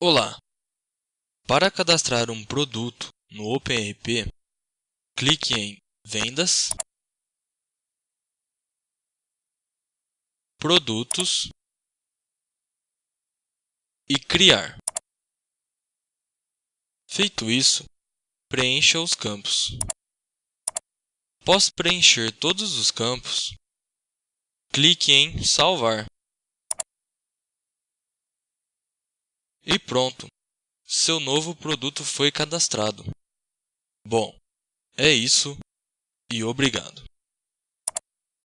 Olá! Para cadastrar um produto no OpenRP, clique em Vendas, Produtos e Criar. Feito isso, preencha os campos. Após preencher todos os campos, clique em Salvar. E pronto! Seu novo produto foi cadastrado. Bom, é isso e obrigado.